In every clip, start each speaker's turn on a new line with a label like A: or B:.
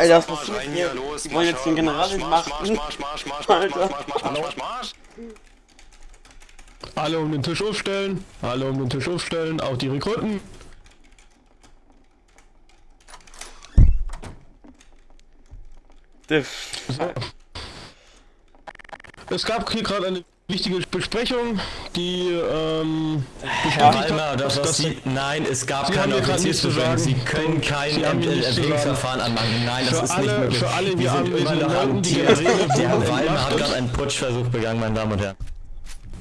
A: Alter, was passiert hier? Die wollen jetzt den General machen. Alter.
B: Alle um den Tisch aufstellen. Alle um den Tisch aufstellen. Auch die Rekruten. Es gab hier gerade eine wichtige Besprechung, die ähm,
C: Alter,
B: hat,
C: das,
B: dass,
C: was Sie, nein, es gab
B: Sie
C: keine
B: haben sagen.
C: Sie können kein
B: haben
C: Erwägungsverfahren anmachen. Nein, das
B: Für
C: ist
B: alle-
C: nicht möglich.
B: für alle
C: Wir
B: anwesenden
C: immer noch am
B: die
C: Tier.
B: Generäle
C: Der Herr
B: wurden
C: Weilmer hat
B: entmachtet.
C: gerade einen Putschversuch begangen, meine Damen und Herren.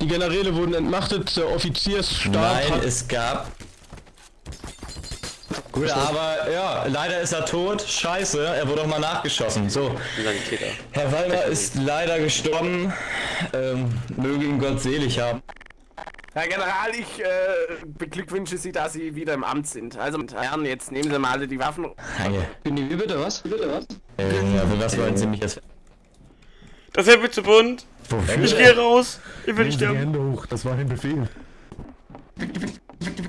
B: die Generäle wurden entmachtet, der Offiziersstab
C: Nein, es gab... Gut, aber ja, leider ist er tot. Scheiße, er wurde auch mal nachgeschossen. So. Herr Weilmer ist leider gestorben. Ähm, möge ihn Gott selig haben.
D: Herr General, ich äh, beglückwünsche Sie, dass Sie wieder im Amt sind. Also, Herren, jetzt nehmen Sie mal alle die Waffen.
C: Danke.
B: Wie bitte was? Wie bitte was?
C: Äh, ja, für was wollen Sie mich jetzt...
A: Das ist mir zu bunt.
C: Wofür?
A: Ich gehe raus. Ich will nicht
E: Die
A: sterben.
E: Hände hoch, das war ein Befehl.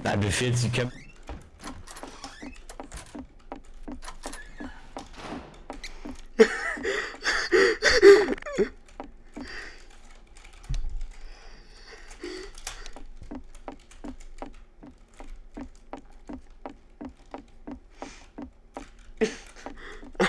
C: Nein, Befehl, Sie kämpfen.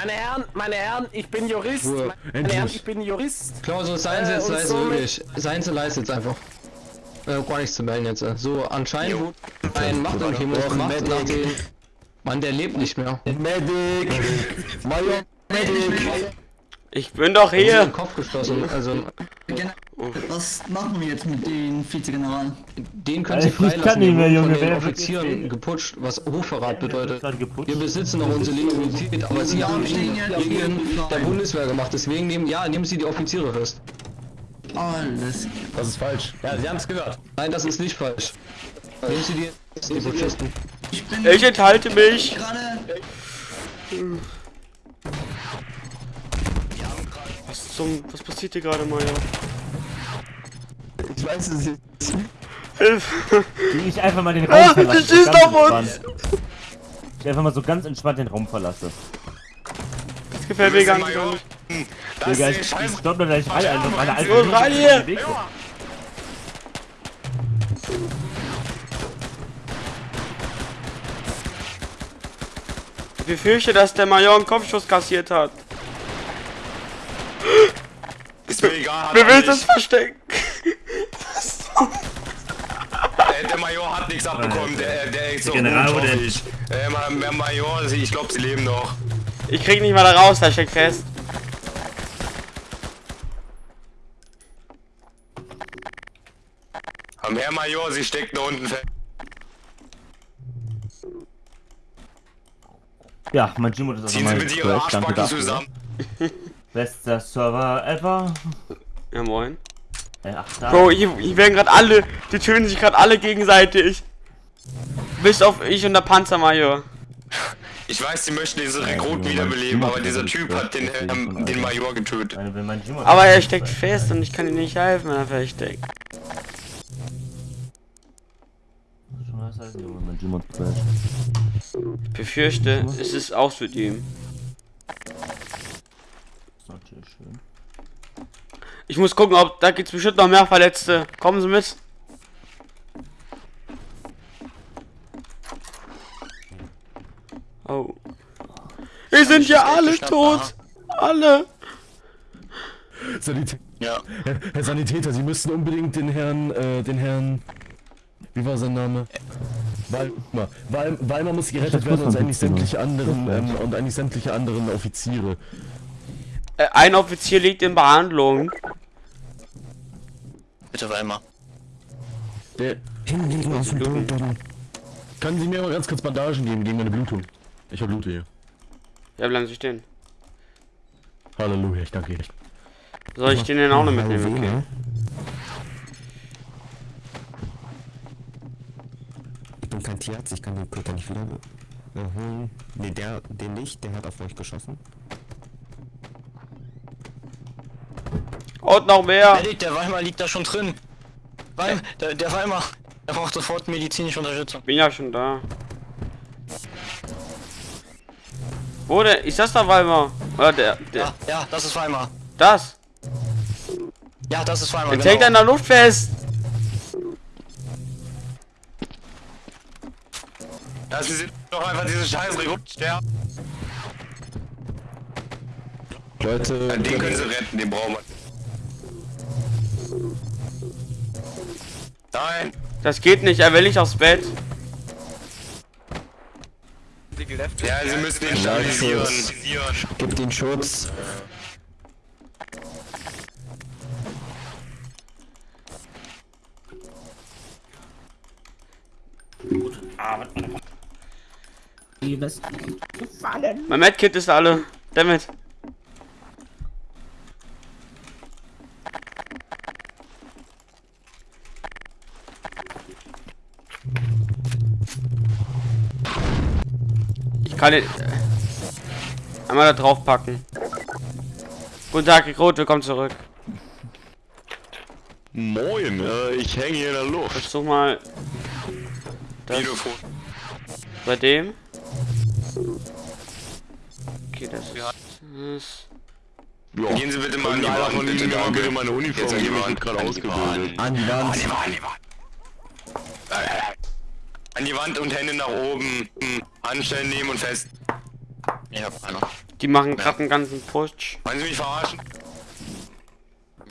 D: Meine Herren, meine Herren, ich bin Jurist.
E: Ruhe.
D: Meine. Herren, ich bin Jurist.
F: Klausel, seien Sie
D: Äh,
F: jetzt
D: und
F: leise, wirklich. Seien Sie leise jetzt einfach. Äh, gar nichts zu melden jetzt. äh. So, anscheinend wurde ein Machtanhebung gemacht nach den... Mann, der lebt nicht mehr.
B: Medic! Major Medic!
A: Ich bin doch hier.
F: Kopf geschossen. Also,
G: Gen- Was machen wir jetzt mit den Vizegeneral?
F: den können Sie
H: ich kann
F: freilassen.
H: nicht mehr, Junge,
F: Von den
H: wer-
F: Offizieren geputscht, was Hochverrat bedeutet. Wir besitzen noch unsere Legitimität, aber Sie haben gegen der Bundeswehr gemacht. Deswegen nehmen, ja, nehmen Sie die Offiziere fest.
G: Alles.
E: Das ist falsch.
C: Ja, Sie haben es gehört.
F: Nein, das ist nicht falsch. Nehmen Sie die, die Putschisten.
G: Ich bin
A: Ich enthalte mich. Was zum. Was passiert hier gerade, Maja?
E: Ich weiß es nicht.
A: Hilf!
H: Wie ich einfach mal den
A: Ah,
H: Raum verlasse.
A: die schießt auf uns!
H: entspannt. Ich einfach mal so ganz entspannt den Raum verlasse.
A: Das gefällt mir gar nicht.
H: Digga, ich, stopp mir gleich rein, einfach meine alte
A: Los, rein hier!
H: Weg.
A: Ich befürchte, dass der Major einen Kopfschuss kassiert hat.
D: Ist mir egal.
A: Wer
D: er
A: will das verstecken?
D: Major hat nichts abbekommen. Der, der ist so
H: General
D: gut,
H: wurde-
D: hoffe ich. Äh, Ma- Ma- Major, ich glaube, sie leben noch.
A: Ich krieg nicht mal da raus, da steckt fest.
D: Am Herr Major, sie steckt da unten fest.
H: Ja, mein Gmod ist
D: Ziehen
H: einfach
D: Sie
H: mal
D: bitte Ihre
H: gecrashed, danke
D: Arschbacken zusammen.
H: Bester Server ever.
A: Ja, moin.
H: Äh, ach, da.
A: Bro, hier, hier werden gerade alle, die töten sich gerade alle gegenseitig. Bis auf ich und der Panzermajor.
D: Ich weiß, sie möchten diese Rekruten wiederbeleben, aber dieser Typ hat den, ähm, den Major getötet.
A: Aber er steckt fest und ich kann ihm nicht helfen, wenn er feststeckt.
H: Gmod crasht.
A: Ich befürchte, es ist aus mit ihm.
H: ist natürlich schön.
A: Ich muss gucken, ob da gibt's bestimmt noch mehr Verletzte. Kommen Sie mit. Oh. Wir sind ja alle tot. Alle.
E: Sanitä
D: Ja.
E: Herr, Herr Sanitäter, Sie müssten unbedingt den Herrn, äh, den Herrn. Wie war sein Name? Weimar. Weim, Weimar muss gerettet werden und eigentlich sämtliche anderen ähm, und eigentlich sämtliche anderen Offiziere.
A: Äh, ein Offizier liegt in Behandlung.
D: Bitte Weimar.
E: Der hinlegen auf dem Boden. Kann sie mir mal ganz kurz Bandagen geben gegen meine Blutung? Ich habe Blute hier.
A: Ja, bleiben Sie stehen.
E: Halleluja, ich danke Ihnen.
A: Soll ich den denn auch noch mitnehmen? Okay.
I: Ich bin kein Tierarzt, ich kann den Köter nicht wieder erholen. Ne, der, den nicht, der hat auf euch geschossen.
A: Und noch mehr.
J: Medic, der Weimar liegt da schon drin. Weim, der, der Weimar, der braucht sofort medizinische Unterstützung.
A: Bin ja schon da. Wo denn? Ist das der Weimar? Oder der, der
J: Ja, ja, das ist Weimar.
A: das?
J: Ja, das ist Weimar.
A: Jetzt hängt er in der Luft fest.
D: Ja, sie sind doch einfach diese scheiß Sterben.
B: Leute,
D: Den können sie retten, den brauchen wir. Nein!
A: Das geht nicht, er will nicht aufs Bett.
D: Ja, sie müssen ihn stabilisieren.
I: Gib den Schutz.
A: Mein Medkit ist alle. Damit. Kann den einmal da drauf packen. Guten Tag, Rekrut, willkommen zurück.
B: Moin, äh, ich hänge hier in der Luft.
A: Versuch mal das bei dem. Okay, das ist.
B: Ja.
D: Gehen Sie bitte mal an die Wand, bitte,
B: bitte meine Uniform
D: die
B: ich gerade ausgebildet.
I: An die Wand.
D: An die Wand, an die Wand. Und Hände nach oben. Hm. Handstellen nehmen und fest.
J: Ich hab einer.
A: Die machen gerade einen ganzen Putsch.
D: Wollen Sie mich verarschen?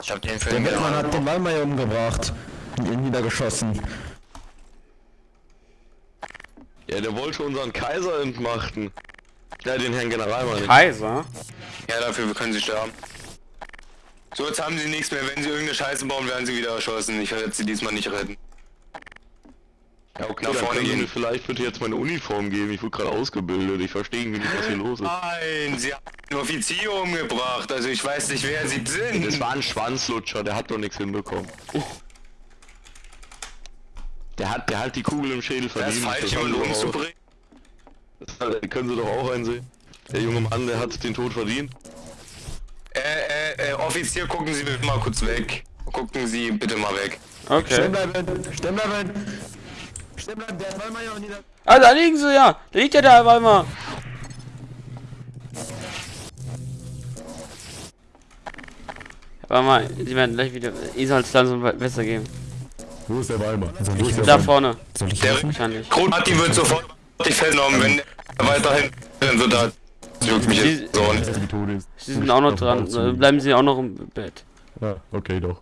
J: Ich hab den für
I: Der
J: den
I: Wettmann
J: General.
I: hat den Wallmeier umgebracht. Und ihn niedergeschossen.
B: Ja, der wollte unseren Kaiser entmachten. Ja, den Herrn General meine ich.
A: Kaiser?
D: Ja, dafür können Sie sterben. So, jetzt haben Sie nichts mehr. Wenn Sie irgendeine Scheiße bauen, werden Sie wieder erschossen. Ich werde Sie diesmal nicht retten.
B: Ja, okay,
D: Nach vorne gehen.
B: vielleicht bitte jetzt meine Uniform geben. Ich wurde gerade ausgebildet. Ich verstehe irgendwie nicht, was hier los ist.
D: Nein, Sie haben einen Offizier umgebracht. Also ich weiß nicht, wer Sie sind.
B: Das war ein Schwanzlutscher, der hat doch nichts hinbekommen. Der hat, der hat die Kugel im Schädel
D: Der ist
B: verdient.
D: falsch,
B: das
D: jemanden
B: haben Sie doch auch-
D: umzubringen.
B: das können Sie doch auch einsehen. Der junge Mann, der hat den Tod verdient.
D: Äh, äh, äh, Offizier, gucken Sie bitte mal kurz weg. Gucken Sie bitte mal weg.
A: Okay.
I: bleiben! Stehen bleiben! Stehen bleiben, der Wallmeier und nieder...
A: Ah, da liegen sie ja. Da liegt ja der Weimar. Warte mal, sie werden gleich wieder. Es langsam besser gehen.
E: Wo ist der Weimar? Wo ist der
A: Da
E: Weimar?
A: vorne.
I: Soll ich
D: Der
A: Wahrscheinlich.
D: Kronati wird sofort festgenommen, wenn er weiterhin dann wird er juckt mich
A: Sie-
D: jetzt so.
E: Die ist.
A: Sie sind auch noch dran. Bleiben sie auch noch im Bett.
E: Ja, okay, doch.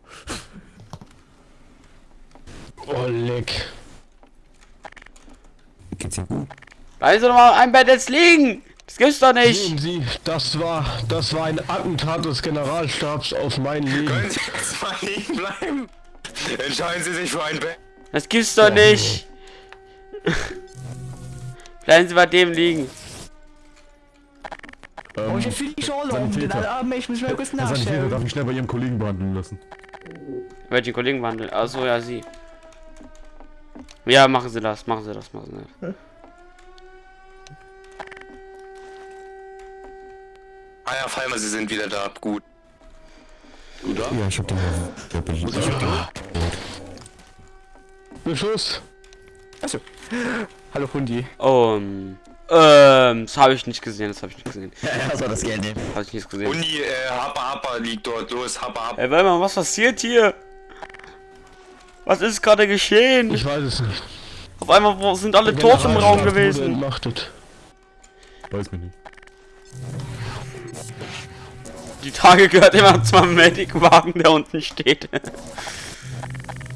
B: Oh, leck.
I: Geht's ihm gut?
A: Bleiben sie doch mal ein Bett jetzt liegen. Das gibt's doch nicht.
B: Sehen Sie, das war, das war ein Attentat des Generalstabs auf mein Leben.
D: Können Sie jetzt mal liegen bleiben? Entscheiden Sie sich für ein Bett.
A: Das gibt's doch nicht. Bleiben sie bei dem liegen.
E: Ähm, Sanitäter.
G: ich muss mal kurz
E: Herr Sanitäter darf ich schnell bei Ihrem Kollegen behandeln lassen.
A: Welchen Kollegen wandeln? Achso, ja, sie. Ja, machen sie das, machen sie das, machen sie das.
D: Ah ja, Falmer, Sie sind wieder da. Gut.
I: Ja, ich hab den... Ja, bin ich hab den...
B: Beschuss.
K: Hallo Hundi.
A: Um, ähm, das habe ich nicht gesehen, das habe ich nicht gesehen.
I: Ja, soll das Geld nehmen.
A: Habe ich nicht gesehen.
D: Uni, äh, Happa Happa liegt dort. Los, Happa Happa.
A: Ey, warte mal, was passiert hier? Was ist gerade geschehen?
B: Ich weiß es nicht.
A: Auf einmal sind alle tot im Raum gewesen.
B: Entmachtet.
E: Weiß mich nicht.
A: Die Tage gehört immer zum Medic-Wagen, der unten steht.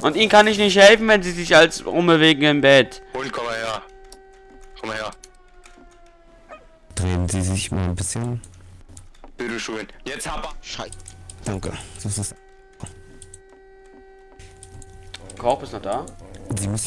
A: Und ihnen kann ich nicht helfen, wenn sie sich als umbewegen im Bett.
D: Und komm mal her. Komm mal her.
I: Drehen Sie sich mal ein bisschen.
D: Bitte schön. Jetzt Happa.
I: Danke. Das ist...
A: Korb ist noch da.
I: Sie müssen